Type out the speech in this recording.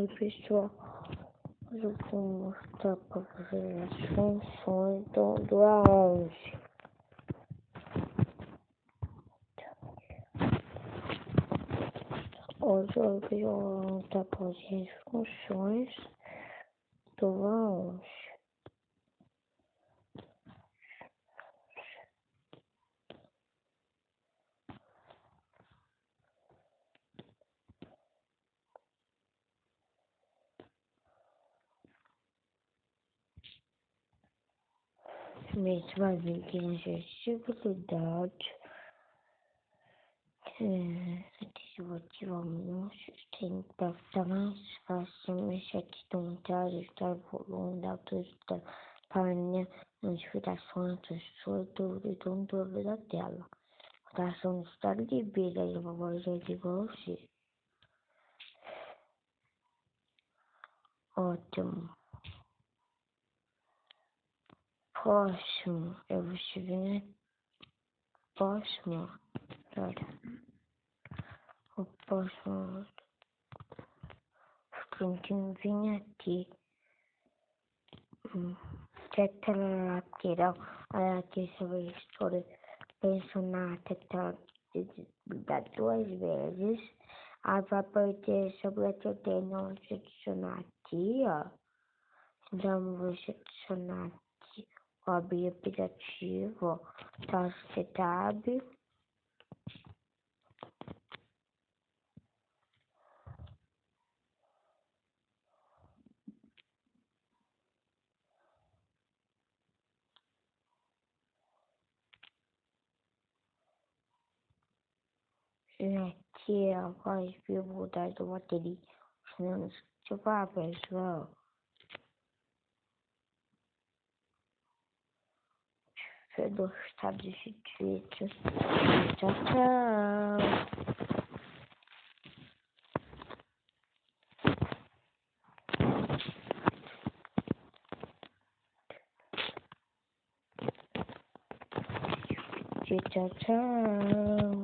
Oi pessoal, eu vou mostrar para vocês as funções do, do A11. Hoje eu vou mostrar para vocês as funções do A11. Na acessibilidade. É, se eu ativar o menu, tem para mais fácil mexer aqui no montar, ajustar o volume da altura da página, notificações, textura, dúvida e controle da tela. Rotação do estado de vida e uma voz de você. Ótimo. Próximo, eu vou escrever próximo, olha, o próximo, tem que vir aqui, tecla lateral, aqui sobre a história, pressionar a tecla dá duas vezes, aí vai aparecer sobre a tecla não selecionar aqui, ó, então vou selecionar aqui abrir aplicativo, taste tab. Aqui a voz mudar do bateria. Deixa eu falar pessoal. Ter gostado desse vídeo. Tchau, tchau. Tchau, tchau.